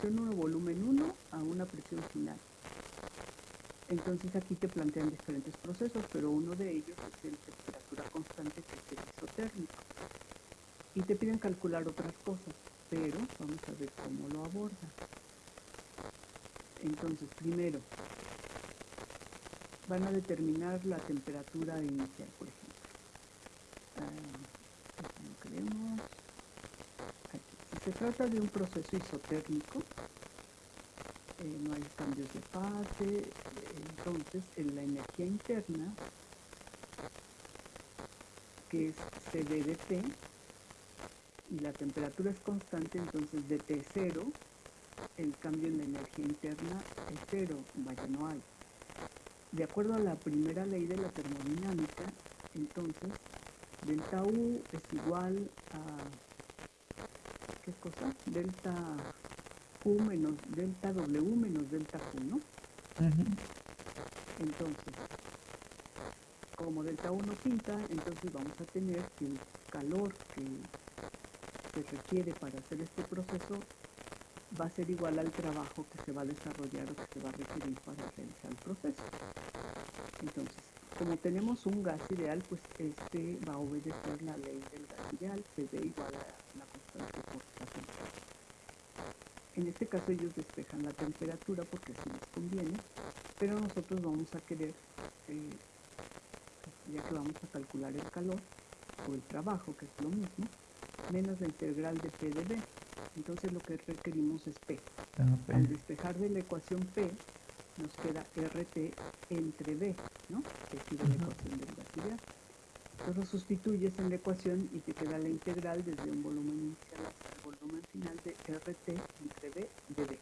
presión 1, volumen 1 a una presión final. Entonces aquí te plantean diferentes procesos, pero uno de ellos es el temperatura constante que es el isotérmico. Y te piden calcular otras cosas, pero vamos a ver cómo lo aborda. Entonces, primero, van a determinar la temperatura inicial, por. Ah, si se trata de un proceso isotérmico, eh, no hay cambios de fase, entonces en la energía interna, que es CD de T, y la temperatura es constante, entonces de T0, el cambio en la energía interna es cero, vaya, no hay. De acuerdo a la primera ley de la termodinámica, entonces delta U es igual a, ¿qué cosa? Delta Q menos delta W menos delta Q, ¿no? Entonces, como delta 1 pinta, entonces vamos a tener que el calor que se requiere para hacer este proceso va a ser igual al trabajo que se va a desarrollar o que se va a requerir para realizar el proceso. Entonces, como tenemos un gas ideal, pues este va a obedecer la ley del gas ideal, se ve igual a la En este caso ellos despejan la temperatura porque así les conviene, pero nosotros vamos a querer, eh, ya que vamos a calcular el calor o el trabajo, que es lo mismo, menos la integral de P de B. Entonces lo que requerimos es P. Ah, Al despejar de la ecuación P, nos queda RT entre B, ¿no? Que la ecuación del gas ideal. Entonces sustituyes en la ecuación y te queda la integral desde un volumen inicial hasta el volumen final de RT entre B de.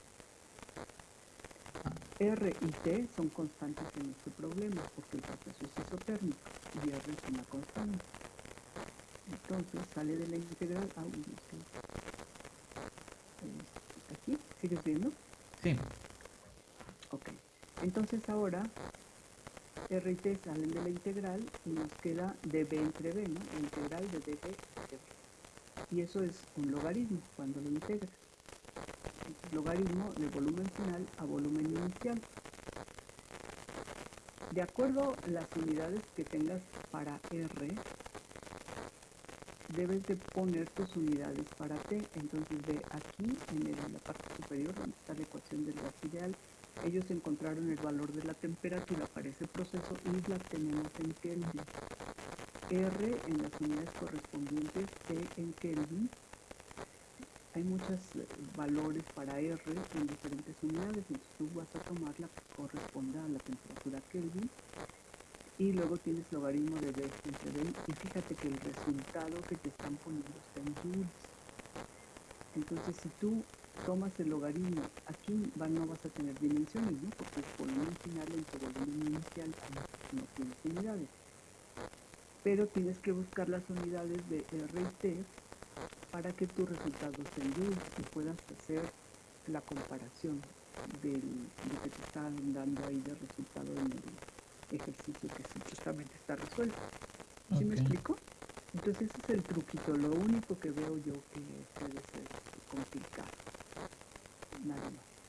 R y T son constantes en este problema porque el proceso es isotérmico y R es una constante. Entonces sale de la integral a 1. ¿Aquí? ¿Sigues viendo? Sí. Ok. Entonces ahora R y T salen de la integral y nos queda dB entre B, ¿no? La integral de dB entre B. Y eso es un logaritmo cuando lo integras logaritmo de volumen final a volumen inicial. De acuerdo a las unidades que tengas para R, debes de poner tus unidades para T. Entonces ve aquí en, la parte superior donde está la ecuación del gas ideal, ellos encontraron el valor de la temperatura para ese proceso y la tenemos en Kelvin. R en las unidades correspondientes, T en Kelvin, hay muchos valores para R en diferentes unidades, entonces tú vas a tomar la que corresponda a la temperatura Kelvin y luego tienes logaritmo de B entre B y fíjate que el resultado que te están poniendo está en joules. Entonces si tú tomas el logaritmo, aquí no vas a tener dimensiones, ¿no? porque el volumen final en tu volumen inicial no tienes unidades. Pero tienes que buscar las unidades de R y T para que tus resultados sean y puedas hacer la comparación del, de lo que te están dando ahí de resultado en el ejercicio que supuestamente está resuelto. ¿Sí me explico? Entonces ese es el truquito, lo único que veo yo que puede ser complicado. Nada más.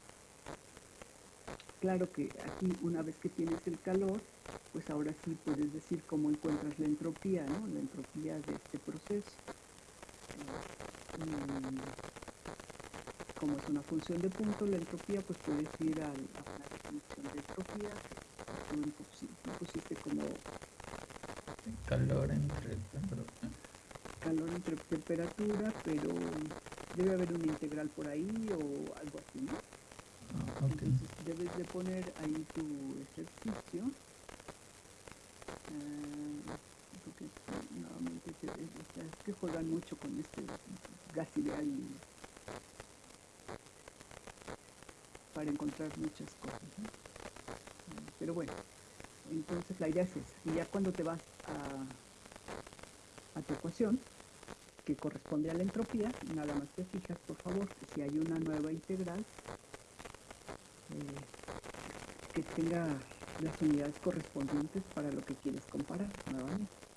Claro que aquí una vez que tienes el calor, pues ahora sí puedes decir cómo encuentras la entropía, ¿no? La entropía de este proceso como es una función de punto, la entropía, pues puedes ir a, a una definición de entropía, tú pusiste como calor entre calor entre temperatura, pero debe haber una integral por ahí o algo así, ¿no? Ah, Entonces debes de poner ahí tu ejercicio. Uh, porque nuevamente es que juegan mucho con este gas ideal para encontrar muchas cosas. Pero bueno, entonces la idea es esa. Y ya cuando te vas a, a tu ecuación, que corresponde a la entropía, nada más te fijas, por favor, si hay una nueva integral, eh, que tenga las unidades correspondientes para lo que quieres comparar nuevamente.